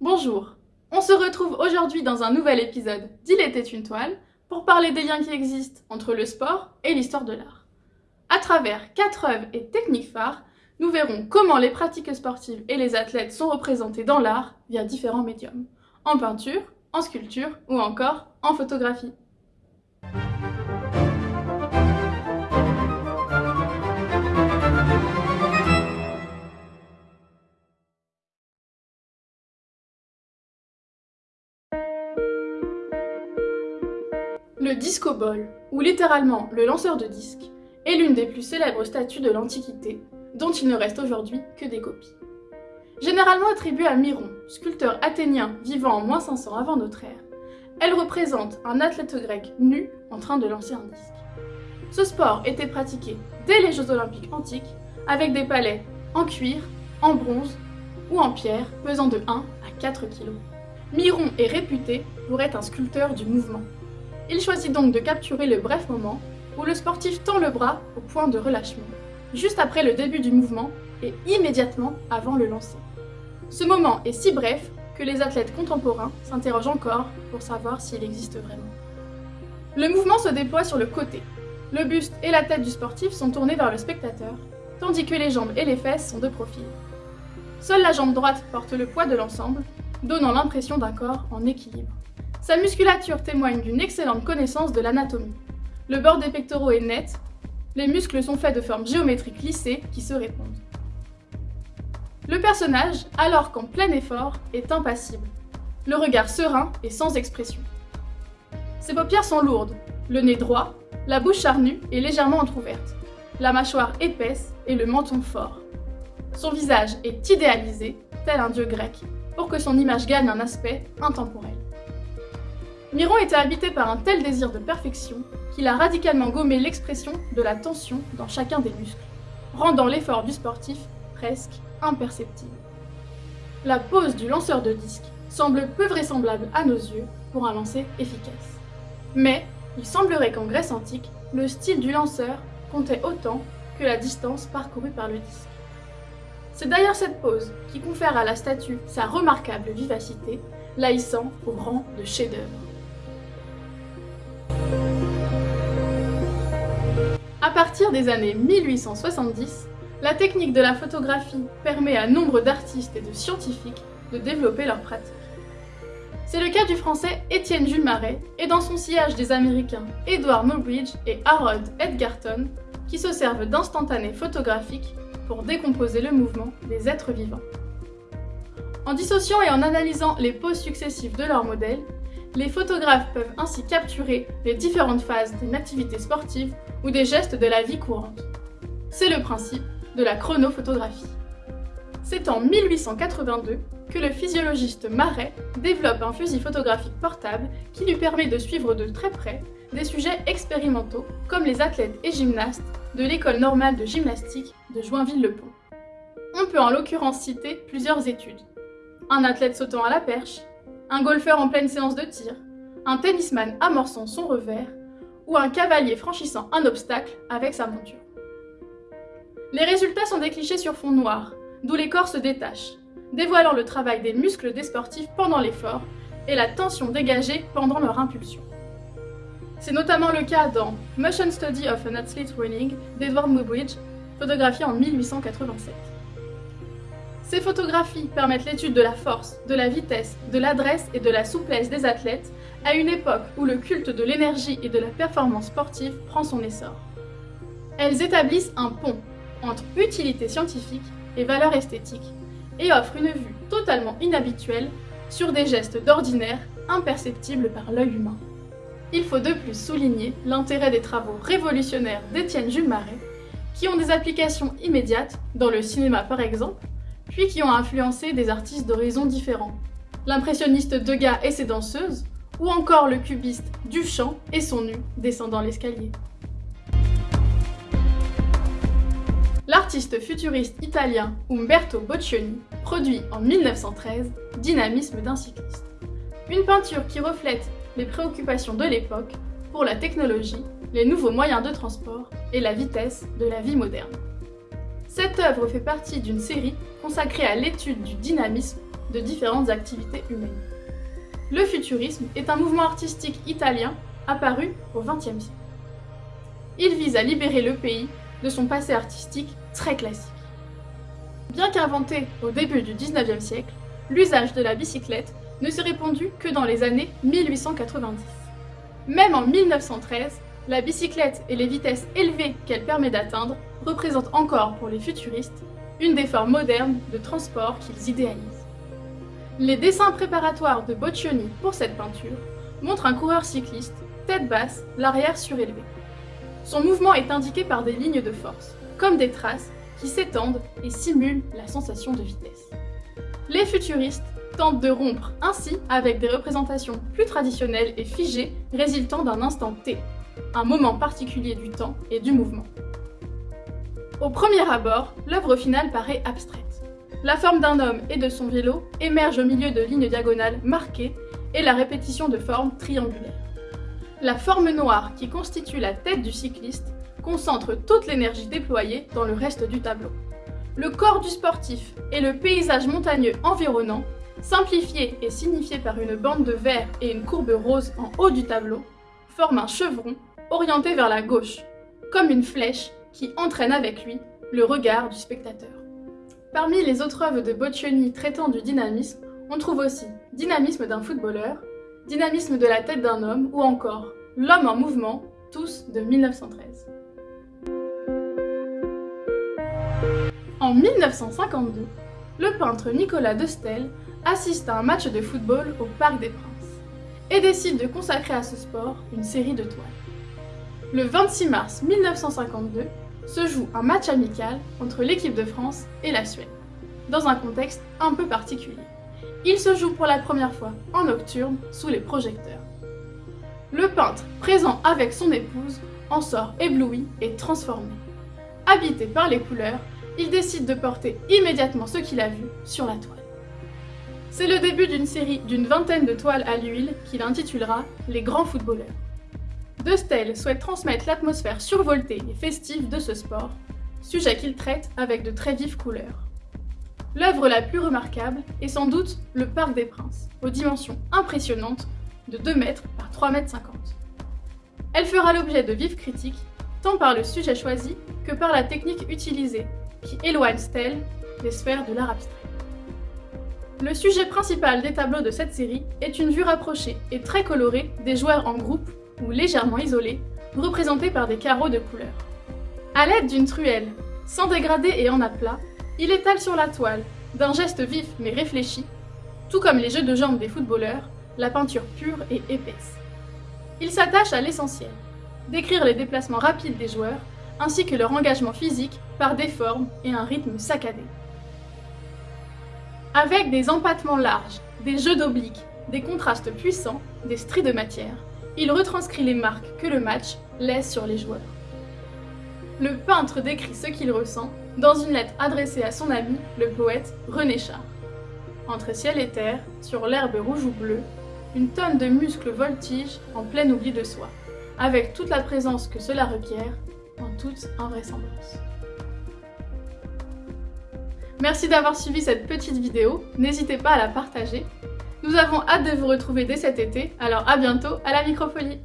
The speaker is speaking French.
Bonjour, on se retrouve aujourd'hui dans un nouvel épisode d'Il était une toile pour parler des liens qui existent entre le sport et l'histoire de l'art. À travers quatre œuvres et techniques phares, nous verrons comment les pratiques sportives et les athlètes sont représentés dans l'art via différents médiums, en peinture, en sculpture ou encore en photographie. Le disco ou littéralement le lanceur de disques, est l'une des plus célèbres statues de l'Antiquité, dont il ne reste aujourd'hui que des copies. Généralement attribuée à Myron, sculpteur athénien vivant en moins 500 avant notre ère, elle représente un athlète grec nu en train de lancer un disque. Ce sport était pratiqué dès les Jeux olympiques antiques avec des palais en cuir, en bronze ou en pierre pesant de 1 à 4 kg. Myron est réputé pour être un sculpteur du mouvement. Il choisit donc de capturer le bref moment où le sportif tend le bras au point de relâchement, juste après le début du mouvement et immédiatement avant le lancer. Ce moment est si bref que les athlètes contemporains s'interrogent encore pour savoir s'il existe vraiment. Le mouvement se déploie sur le côté. Le buste et la tête du sportif sont tournés vers le spectateur, tandis que les jambes et les fesses sont de profil. Seule la jambe droite porte le poids de l'ensemble, donnant l'impression d'un corps en équilibre. Sa musculature témoigne d'une excellente connaissance de l'anatomie. Le bord des pectoraux est net, les muscles sont faits de formes géométriques lissées qui se répondent. Le personnage, alors qu'en plein effort, est impassible, le regard serein et sans expression. Ses paupières sont lourdes, le nez droit, la bouche charnue et légèrement entr'ouverte, la mâchoire épaisse et le menton fort. Son visage est idéalisé, tel un dieu grec, pour que son image gagne un aspect intemporel. Miron était habité par un tel désir de perfection qu'il a radicalement gommé l'expression de la tension dans chacun des muscles, rendant l'effort du sportif presque imperceptible. La pose du lanceur de disque semble peu vraisemblable à nos yeux pour un lancer efficace. Mais il semblerait qu'en Grèce antique, le style du lanceur comptait autant que la distance parcourue par le disque. C'est d'ailleurs cette pose qui confère à la statue sa remarquable vivacité, la au rang de chef-d'œuvre. Partir des années 1870, la technique de la photographie permet à nombre d'artistes et de scientifiques de développer leur pratique. C'est le cas du français Étienne Jules Marais et dans son sillage des américains Edward Muybridge et Harold Edgarton qui se servent d'instantanés photographiques pour décomposer le mouvement des êtres vivants. En dissociant et en analysant les poses successives de leurs modèles, les photographes peuvent ainsi capturer les différentes phases d'une activité sportive ou des gestes de la vie courante. C'est le principe de la chronophotographie. C'est en 1882 que le physiologiste Marais développe un fusil photographique portable qui lui permet de suivre de très près des sujets expérimentaux comme les athlètes et gymnastes de l'école normale de gymnastique de Joinville-le-Pont. On peut en l'occurrence citer plusieurs études. Un athlète sautant à la perche, un golfeur en pleine séance de tir, un tennisman amorçant son revers ou un cavalier franchissant un obstacle avec sa monture. Les résultats sont des clichés sur fond noir, d'où les corps se détachent, dévoilant le travail des muscles des sportifs pendant l'effort et la tension dégagée pendant leur impulsion. C'est notamment le cas dans Motion Study of an Athlete Running d'Edward Muybridge, photographié en 1887. Ces photographies permettent l'étude de la force, de la vitesse, de l'adresse et de la souplesse des athlètes à une époque où le culte de l'énergie et de la performance sportive prend son essor. Elles établissent un pont entre utilité scientifique et valeur esthétique et offrent une vue totalement inhabituelle sur des gestes d'ordinaire imperceptibles par l'œil humain. Il faut de plus souligner l'intérêt des travaux révolutionnaires d'Étienne Jules Marais, qui ont des applications immédiates, dans le cinéma par exemple, puis qui ont influencé des artistes d'horizons différents. L'impressionniste Degas et ses danseuses, ou encore le cubiste Duchamp et son nu descendant l'escalier. L'artiste futuriste italien Umberto Boccioni produit en 1913 Dynamisme d'un cycliste. Une peinture qui reflète les préoccupations de l'époque pour la technologie, les nouveaux moyens de transport et la vitesse de la vie moderne. Cette œuvre fait partie d'une série consacrée à l'étude du dynamisme de différentes activités humaines. Le futurisme est un mouvement artistique italien apparu au XXe siècle. Il vise à libérer le pays de son passé artistique très classique. Bien qu'inventé au début du XIXe siècle, l'usage de la bicyclette ne s'est répandu que dans les années 1890. Même en 1913, la bicyclette et les vitesses élevées qu'elle permet d'atteindre représentent encore pour les futuristes une des formes modernes de transport qu'ils idéalisent. Les dessins préparatoires de Boccioni pour cette peinture montrent un coureur cycliste, tête basse, l'arrière surélevé. Son mouvement est indiqué par des lignes de force, comme des traces qui s'étendent et simulent la sensation de vitesse. Les futuristes tentent de rompre ainsi avec des représentations plus traditionnelles et figées résultant d'un instant T, un moment particulier du temps et du mouvement. Au premier abord, l'œuvre finale paraît abstraite. La forme d'un homme et de son vélo émerge au milieu de lignes diagonales marquées et la répétition de formes triangulaires. La forme noire qui constitue la tête du cycliste concentre toute l'énergie déployée dans le reste du tableau. Le corps du sportif et le paysage montagneux environnant, simplifié et signifié par une bande de vert et une courbe rose en haut du tableau, forment un chevron orienté vers la gauche, comme une flèche qui entraîne avec lui le regard du spectateur. Parmi les autres œuvres de Boccioni traitant du dynamisme, on trouve aussi Dynamisme d'un footballeur, Dynamisme de la tête d'un homme ou encore L'homme en mouvement, tous de 1913. En 1952, le peintre Nicolas de Stel assiste à un match de football au Parc des Princes et décide de consacrer à ce sport une série de toiles. Le 26 mars 1952 se joue un match amical entre l'équipe de France et la Suède, dans un contexte un peu particulier. Il se joue pour la première fois en nocturne sous les projecteurs. Le peintre, présent avec son épouse, en sort ébloui et transformé. Habité par les couleurs, il décide de porter immédiatement ce qu'il a vu sur la toile. C'est le début d'une série d'une vingtaine de toiles à l'huile qu'il intitulera Les grands footballeurs. De Stel souhaite transmettre l'atmosphère survoltée et festive de ce sport, sujet qu'il traite avec de très vives couleurs. L'œuvre la plus remarquable est sans doute le Parc des Princes, aux dimensions impressionnantes de 2 mètres par 3 mètres 50. Elle fera l'objet de vives critiques, tant par le sujet choisi que par la technique utilisée, qui éloigne Stell des sphères de l'art abstrait. Le sujet principal des tableaux de cette série est une vue rapprochée et très colorée des joueurs en groupe ou légèrement isolés, représentés par des carreaux de couleurs. À l'aide d'une truelle, sans dégradé et en aplat, il étale sur la toile, d'un geste vif mais réfléchi, tout comme les jeux de jambes des footballeurs, la peinture pure et épaisse. Il s'attache à l'essentiel, décrire les déplacements rapides des joueurs, ainsi que leur engagement physique par des formes et un rythme saccadé. Avec des empattements larges, des jeux d'obliques, des contrastes puissants, des stries de matière, il retranscrit les marques que le match laisse sur les joueurs. Le peintre décrit ce qu'il ressent dans une lettre adressée à son ami, le poète René Char. Entre ciel et terre, sur l'herbe rouge ou bleue, une tonne de muscles voltige en plein oubli de soi, avec toute la présence que cela requiert, en toute invraisemblance. Merci d'avoir suivi cette petite vidéo, n'hésitez pas à la partager. Nous avons hâte de vous retrouver dès cet été, alors à bientôt à la Microfolie